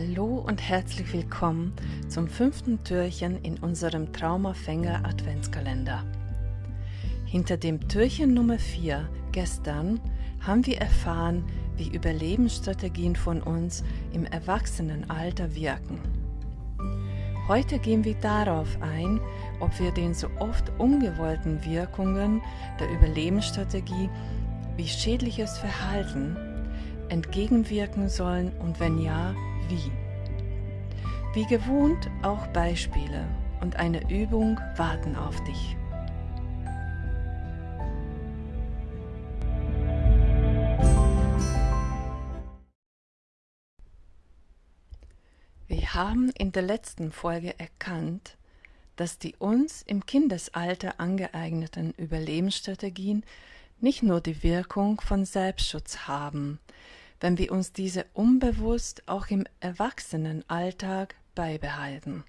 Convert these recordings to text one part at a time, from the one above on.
Hallo und herzlich willkommen zum fünften Türchen in unserem Traumafänger Adventskalender. Hinter dem Türchen Nummer 4 gestern haben wir erfahren, wie Überlebensstrategien von uns im Erwachsenenalter wirken. Heute gehen wir darauf ein, ob wir den so oft ungewollten Wirkungen der Überlebensstrategie wie schädliches Verhalten entgegenwirken sollen und wenn ja, wie. Wie gewohnt auch Beispiele und eine Übung warten auf dich. Wir haben in der letzten Folge erkannt, dass die uns im Kindesalter angeeigneten Überlebensstrategien nicht nur die Wirkung von Selbstschutz haben, wenn wir uns diese unbewusst auch im Erwachsenenalltag beibehalten.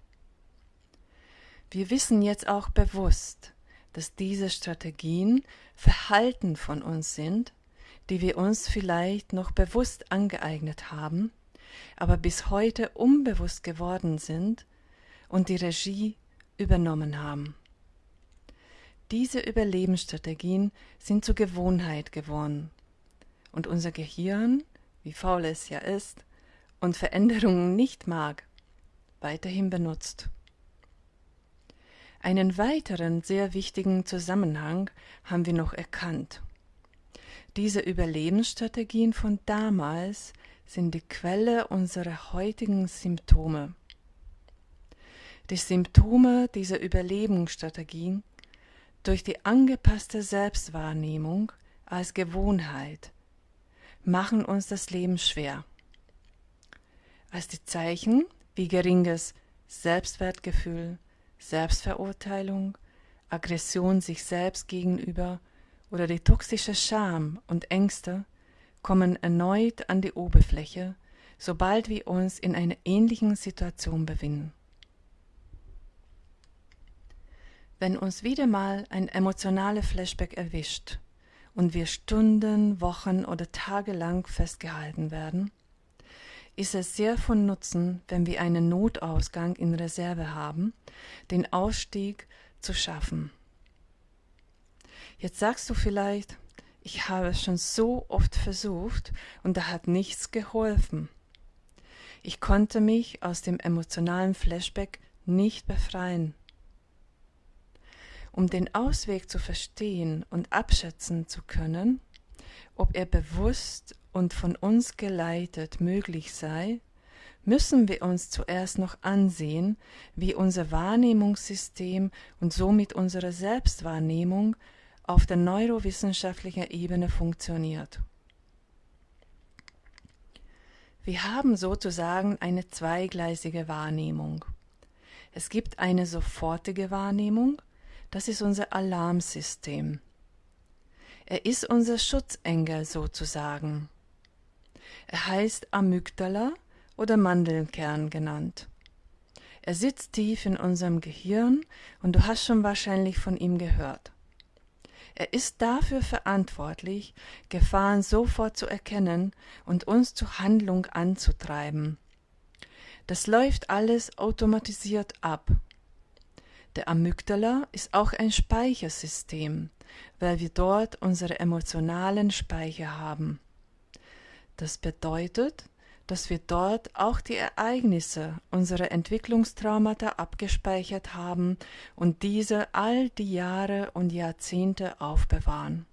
Wir wissen jetzt auch bewusst, dass diese Strategien Verhalten von uns sind, die wir uns vielleicht noch bewusst angeeignet haben, aber bis heute unbewusst geworden sind und die Regie übernommen haben. Diese Überlebensstrategien sind zur Gewohnheit geworden und unser Gehirn, wie faul es ja ist und Veränderungen nicht mag, weiterhin benutzt. Einen weiteren sehr wichtigen Zusammenhang haben wir noch erkannt. Diese Überlebensstrategien von damals sind die Quelle unserer heutigen Symptome. Die Symptome dieser Überlebensstrategien durch die angepasste Selbstwahrnehmung als Gewohnheit machen uns das Leben schwer. Als die Zeichen wie geringes Selbstwertgefühl, Selbstverurteilung, Aggression sich selbst gegenüber oder die toxische Scham und Ängste kommen erneut an die Oberfläche, sobald wir uns in einer ähnlichen Situation befinden. Wenn uns wieder mal ein emotionaler Flashback erwischt und wir Stunden, Wochen oder Tage lang festgehalten werden, ist es sehr von Nutzen, wenn wir einen Notausgang in Reserve haben, den Ausstieg zu schaffen. Jetzt sagst du vielleicht, ich habe es schon so oft versucht und da hat nichts geholfen. Ich konnte mich aus dem emotionalen Flashback nicht befreien. Um den Ausweg zu verstehen und abschätzen zu können, ob er bewusst und von uns geleitet möglich sei, müssen wir uns zuerst noch ansehen, wie unser Wahrnehmungssystem und somit unsere Selbstwahrnehmung auf der neurowissenschaftlichen Ebene funktioniert. Wir haben sozusagen eine zweigleisige Wahrnehmung. Es gibt eine sofortige Wahrnehmung, das ist unser Alarmsystem. Er ist unser Schutzengel sozusagen. Er heißt Amygdala oder Mandelkern genannt. Er sitzt tief in unserem Gehirn und du hast schon wahrscheinlich von ihm gehört. Er ist dafür verantwortlich, Gefahren sofort zu erkennen und uns zur Handlung anzutreiben. Das läuft alles automatisiert ab. Der Amygdala ist auch ein Speichersystem, weil wir dort unsere emotionalen Speicher haben. Das bedeutet, dass wir dort auch die Ereignisse unserer Entwicklungstraumata abgespeichert haben und diese all die Jahre und Jahrzehnte aufbewahren.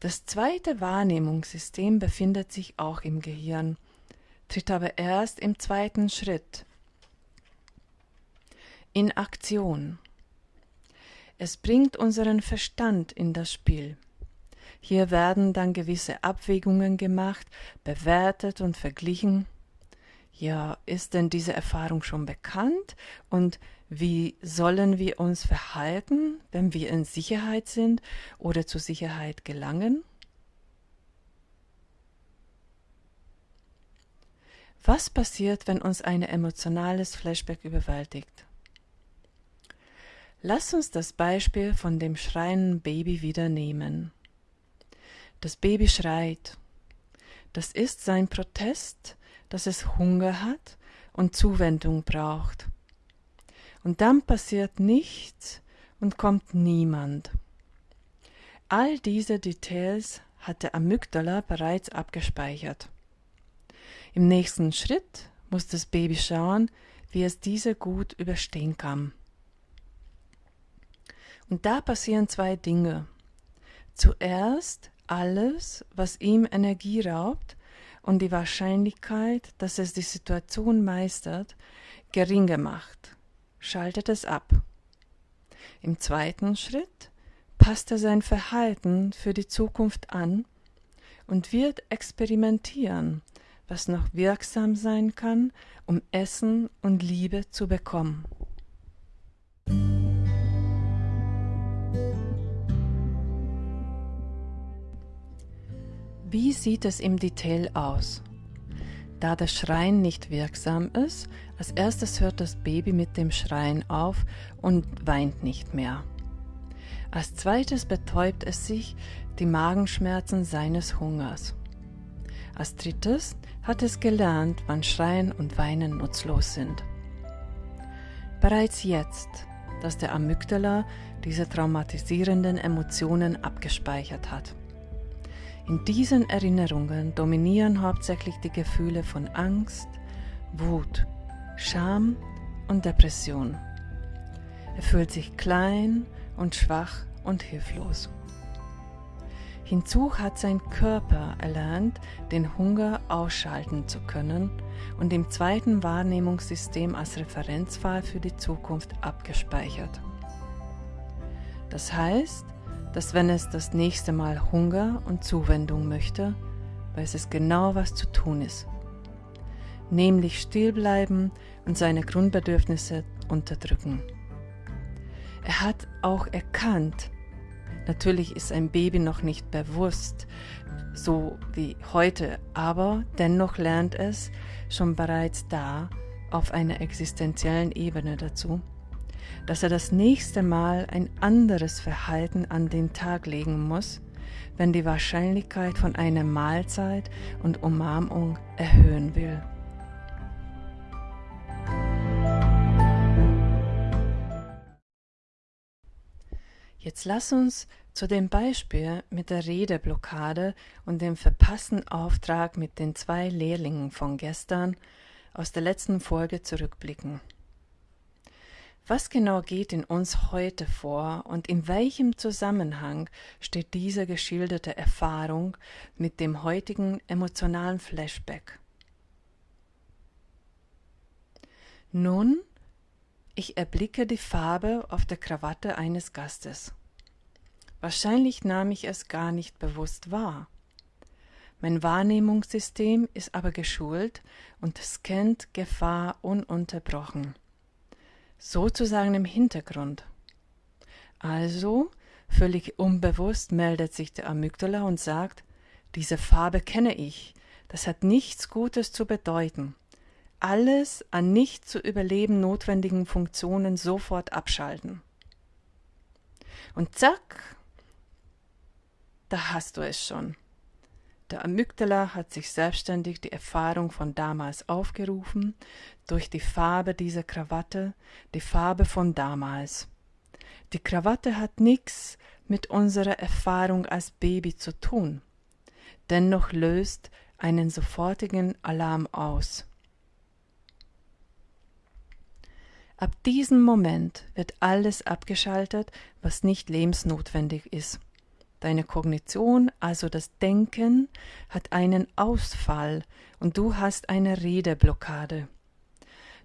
Das zweite Wahrnehmungssystem befindet sich auch im Gehirn, tritt aber erst im zweiten Schritt in Aktion. Es bringt unseren Verstand in das Spiel. Hier werden dann gewisse Abwägungen gemacht, bewertet und verglichen. Ja, ist denn diese Erfahrung schon bekannt? Und wie sollen wir uns verhalten, wenn wir in Sicherheit sind oder zur Sicherheit gelangen? Was passiert, wenn uns ein emotionales Flashback überwältigt? Lass uns das Beispiel von dem schreienden Baby wieder nehmen. Das Baby schreit. Das ist sein Protest, dass es Hunger hat und Zuwendung braucht. Und dann passiert nichts und kommt niemand. All diese Details hat der Amygdala bereits abgespeichert. Im nächsten Schritt muss das Baby schauen, wie es diese gut überstehen kann. Und da passieren zwei Dinge. Zuerst alles, was ihm Energie raubt und die Wahrscheinlichkeit, dass es die Situation meistert, gering gemacht, schaltet es ab. Im zweiten Schritt passt er sein Verhalten für die Zukunft an und wird experimentieren, was noch wirksam sein kann, um Essen und Liebe zu bekommen. Wie sieht es im Detail aus? Da das Schreien nicht wirksam ist, als erstes hört das Baby mit dem Schreien auf und weint nicht mehr. Als zweites betäubt es sich die Magenschmerzen seines Hungers. Als drittes hat es gelernt, wann Schreien und Weinen nutzlos sind. Bereits jetzt, dass der Amygdala diese traumatisierenden Emotionen abgespeichert hat. In diesen Erinnerungen dominieren hauptsächlich die Gefühle von Angst, Wut, Scham und Depression. Er fühlt sich klein und schwach und hilflos. Hinzu hat sein Körper erlernt, den Hunger ausschalten zu können und im zweiten Wahrnehmungssystem als Referenzfall für die Zukunft abgespeichert. Das heißt, dass wenn es das nächste Mal Hunger und Zuwendung möchte, weiß es genau, was zu tun ist. Nämlich stillbleiben und seine Grundbedürfnisse unterdrücken. Er hat auch erkannt, natürlich ist ein Baby noch nicht bewusst, so wie heute, aber dennoch lernt es schon bereits da auf einer existenziellen Ebene dazu, dass er das nächste Mal ein anderes Verhalten an den Tag legen muss, wenn die Wahrscheinlichkeit von einer Mahlzeit und Umarmung erhöhen will. Jetzt lass uns zu dem Beispiel mit der Redeblockade und dem verpassten Auftrag mit den zwei Lehrlingen von gestern aus der letzten Folge zurückblicken. Was genau geht in uns heute vor und in welchem Zusammenhang steht diese geschilderte Erfahrung mit dem heutigen emotionalen Flashback? Nun, ich erblicke die Farbe auf der Krawatte eines Gastes. Wahrscheinlich nahm ich es gar nicht bewusst wahr. Mein Wahrnehmungssystem ist aber geschult und scannt Gefahr ununterbrochen sozusagen im Hintergrund. Also, völlig unbewusst meldet sich der Amygdala und sagt, diese Farbe kenne ich, das hat nichts Gutes zu bedeuten. Alles an nicht zu überleben notwendigen Funktionen sofort abschalten. Und zack, da hast du es schon. Der Amygdala hat sich selbstständig die Erfahrung von damals aufgerufen, durch die Farbe dieser Krawatte, die Farbe von damals. Die Krawatte hat nichts mit unserer Erfahrung als Baby zu tun. Dennoch löst einen sofortigen Alarm aus. Ab diesem Moment wird alles abgeschaltet, was nicht lebensnotwendig ist. Deine Kognition, also das Denken, hat einen Ausfall und du hast eine Redeblockade.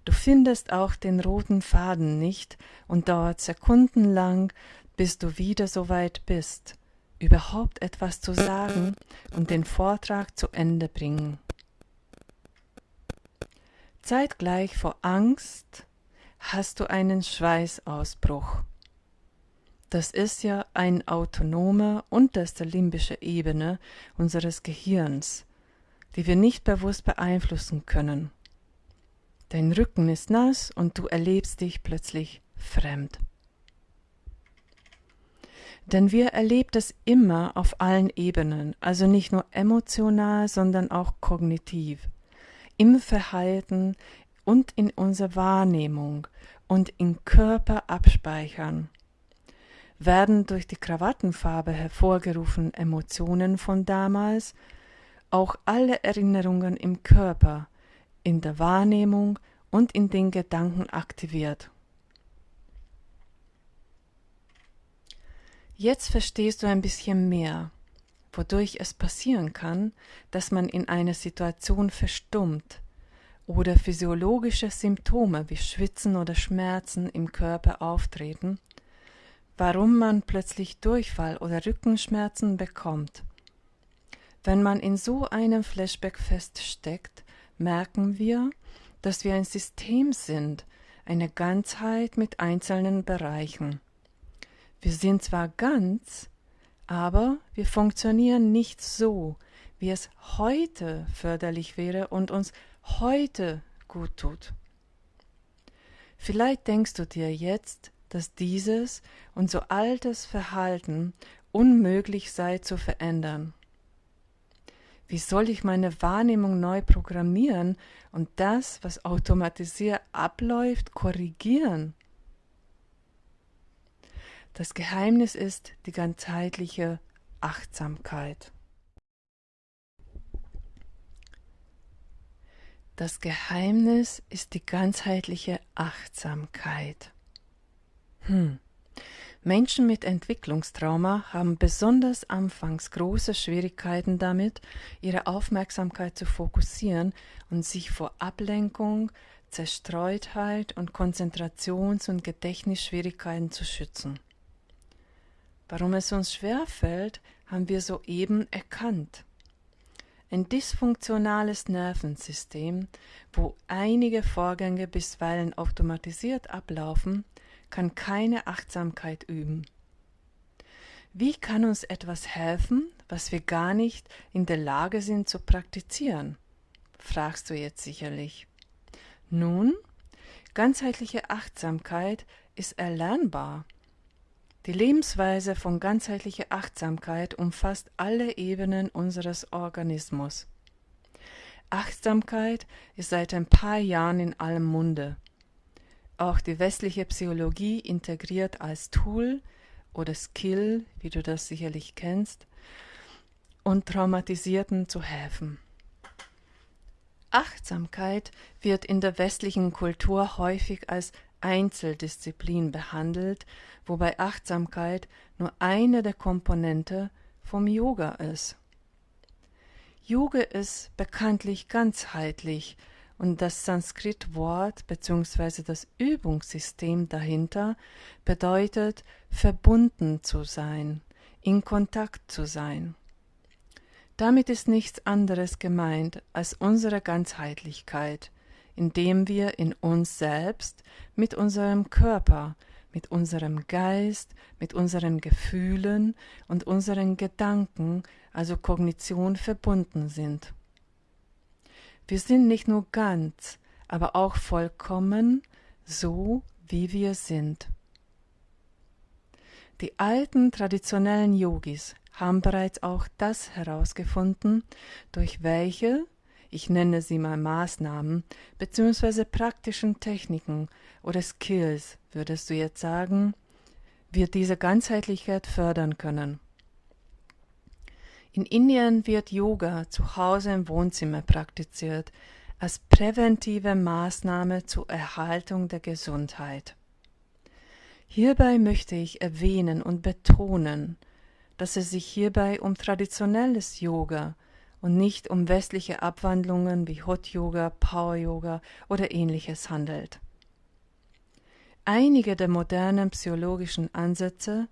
Du findest auch den roten Faden nicht und dauert sekundenlang, bis du wieder so weit bist, überhaupt etwas zu sagen und den Vortrag zu Ende bringen. Zeitgleich vor Angst hast du einen Schweißausbruch. Das ist ja eine autonome unterste limbische Ebene unseres Gehirns, die wir nicht bewusst beeinflussen können. Dein Rücken ist nass und du erlebst dich plötzlich fremd. Denn wir erleben das immer auf allen Ebenen, also nicht nur emotional, sondern auch kognitiv. im Verhalten und in unserer Wahrnehmung und im Körper abspeichern. Werden durch die Krawattenfarbe hervorgerufenen Emotionen von damals auch alle Erinnerungen im Körper, in der Wahrnehmung und in den Gedanken aktiviert. Jetzt verstehst du ein bisschen mehr, wodurch es passieren kann, dass man in einer Situation verstummt oder physiologische Symptome wie Schwitzen oder Schmerzen im Körper auftreten, warum man plötzlich Durchfall oder Rückenschmerzen bekommt. Wenn man in so einem Flashback feststeckt, merken wir, dass wir ein System sind, eine Ganzheit mit einzelnen Bereichen. Wir sind zwar ganz, aber wir funktionieren nicht so, wie es heute förderlich wäre und uns heute gut tut. Vielleicht denkst du dir jetzt, dass dieses und so altes Verhalten unmöglich sei zu verändern. Wie soll ich meine Wahrnehmung neu programmieren und das, was automatisiert abläuft, korrigieren? Das Geheimnis ist die ganzheitliche Achtsamkeit. Das Geheimnis ist die ganzheitliche Achtsamkeit. Hm. Menschen mit Entwicklungstrauma haben besonders anfangs große Schwierigkeiten damit, ihre Aufmerksamkeit zu fokussieren und sich vor Ablenkung, Zerstreutheit und Konzentrations- und Gedächtnisschwierigkeiten zu schützen. Warum es uns schwer fällt, haben wir soeben erkannt. Ein dysfunktionales Nervensystem, wo einige Vorgänge bisweilen automatisiert ablaufen, kann keine Achtsamkeit üben. Wie kann uns etwas helfen, was wir gar nicht in der Lage sind zu praktizieren? fragst du jetzt sicherlich. Nun, ganzheitliche Achtsamkeit ist erlernbar. Die Lebensweise von ganzheitlicher Achtsamkeit umfasst alle Ebenen unseres Organismus. Achtsamkeit ist seit ein paar Jahren in allem Munde. Auch die westliche Psychologie integriert als Tool oder Skill, wie du das sicherlich kennst, und Traumatisierten zu helfen. Achtsamkeit wird in der westlichen Kultur häufig als Einzeldisziplin behandelt, wobei Achtsamkeit nur eine der Komponente vom Yoga ist. Yoga ist bekanntlich ganzheitlich und das Sanskrit-Wort bzw. das Übungssystem dahinter bedeutet verbunden zu sein, in Kontakt zu sein. Damit ist nichts anderes gemeint als unsere Ganzheitlichkeit, indem wir in uns selbst mit unserem Körper, mit unserem Geist, mit unseren Gefühlen und unseren Gedanken, also Kognition, verbunden sind. Wir sind nicht nur ganz, aber auch vollkommen so, wie wir sind. Die alten traditionellen Yogis haben bereits auch das herausgefunden, durch welche ich nenne sie mal Maßnahmen, beziehungsweise praktischen Techniken oder Skills, würdest du jetzt sagen, wir diese Ganzheitlichkeit fördern können. In Indien wird Yoga zu Hause im Wohnzimmer praktiziert, als präventive Maßnahme zur Erhaltung der Gesundheit. Hierbei möchte ich erwähnen und betonen, dass es sich hierbei um traditionelles Yoga und nicht um westliche Abwandlungen wie Hot Yoga, Power Yoga oder ähnliches handelt. Einige der modernen psychologischen Ansätze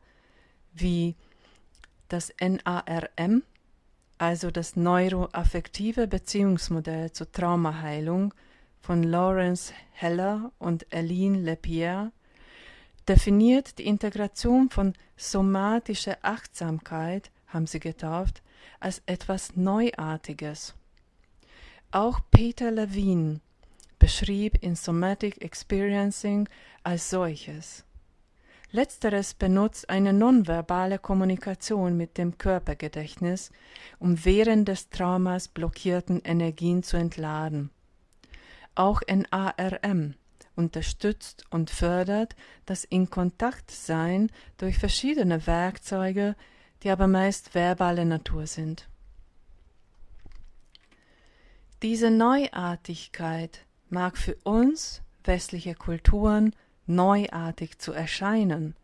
wie das NARM, also das neuroaffektive Beziehungsmodell zur Traumaheilung von Lawrence Heller und Aline Lepierre, definiert die Integration von somatischer Achtsamkeit, haben sie getauft, als etwas Neuartiges. Auch Peter Levine beschrieb in Somatic Experiencing als solches. Letzteres benutzt eine nonverbale Kommunikation mit dem Körpergedächtnis, um während des Traumas blockierten Energien zu entladen. Auch NARM unterstützt und fördert das In-Kontakt-Sein durch verschiedene Werkzeuge, die aber meist verbale Natur sind. Diese Neuartigkeit mag für uns westliche Kulturen neuartig zu erscheinen.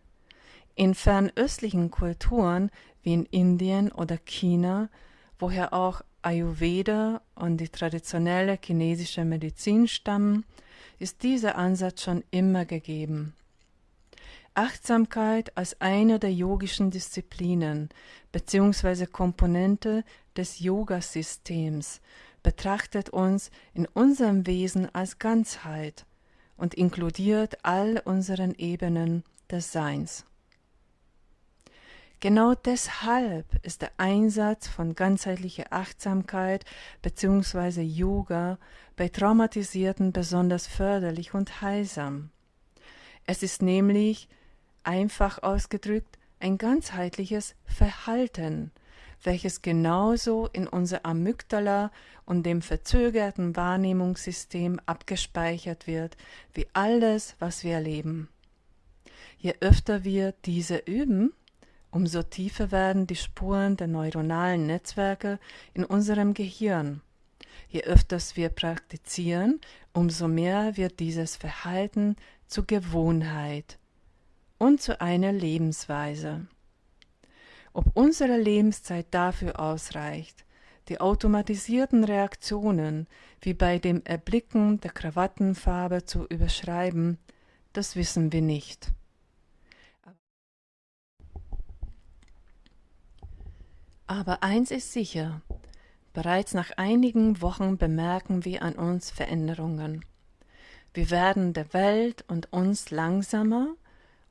In fernöstlichen Kulturen wie in Indien oder China, woher auch Ayurveda und die traditionelle chinesische Medizin stammen, ist dieser Ansatz schon immer gegeben. Achtsamkeit als eine der yogischen Disziplinen bzw. Komponente des Yoga-Systems betrachtet uns in unserem Wesen als Ganzheit und inkludiert all unseren Ebenen des Seins. Genau deshalb ist der Einsatz von ganzheitlicher Achtsamkeit bzw. Yoga bei Traumatisierten besonders förderlich und heilsam. Es ist nämlich, einfach ausgedrückt, ein ganzheitliches Verhalten, welches genauso in unser Amygdala und dem verzögerten Wahrnehmungssystem abgespeichert wird wie alles, was wir erleben. Je öfter wir diese üben, umso tiefer werden die Spuren der neuronalen Netzwerke in unserem Gehirn. Je öfters wir praktizieren, umso mehr wird dieses Verhalten zur Gewohnheit und zu einer Lebensweise. Ob unsere Lebenszeit dafür ausreicht, die automatisierten Reaktionen wie bei dem Erblicken der Krawattenfarbe zu überschreiben, das wissen wir nicht. Aber eins ist sicher, bereits nach einigen Wochen bemerken wir an uns Veränderungen. Wir werden der Welt und uns langsamer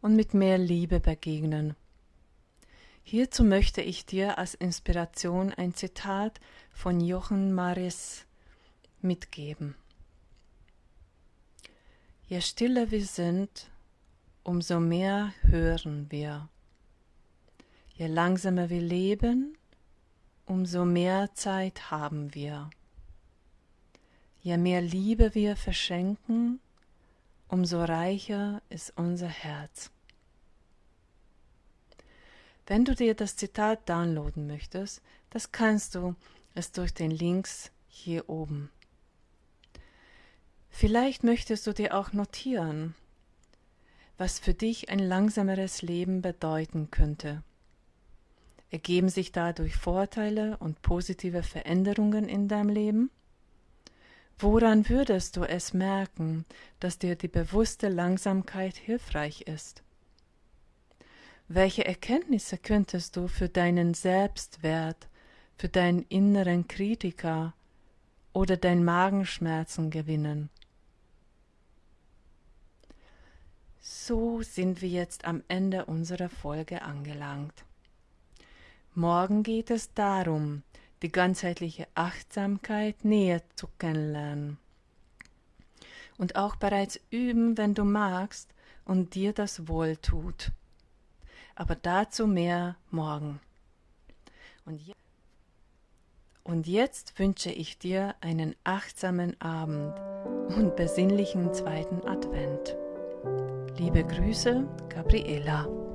und mit mehr Liebe begegnen. Hierzu möchte ich dir als Inspiration ein Zitat von Jochen Maris mitgeben. Je stiller wir sind, umso mehr hören wir. Je langsamer wir leben, umso mehr Zeit haben wir. Je mehr Liebe wir verschenken, umso reicher ist unser Herz. Wenn du dir das Zitat downloaden möchtest, das kannst du es durch den Links hier oben. Vielleicht möchtest du dir auch notieren, was für dich ein langsameres Leben bedeuten könnte. Ergeben sich dadurch Vorteile und positive Veränderungen in deinem Leben? Woran würdest du es merken, dass dir die bewusste Langsamkeit hilfreich ist? Welche Erkenntnisse könntest du für deinen Selbstwert, für deinen inneren Kritiker oder dein Magenschmerzen gewinnen? So sind wir jetzt am Ende unserer Folge angelangt. Morgen geht es darum, die ganzheitliche Achtsamkeit näher zu kennenlernen. Und auch bereits üben, wenn du magst und dir das wohl tut. Aber dazu mehr morgen. Und, je und jetzt wünsche ich dir einen achtsamen Abend und besinnlichen zweiten Advent. Liebe Grüße, Gabriela.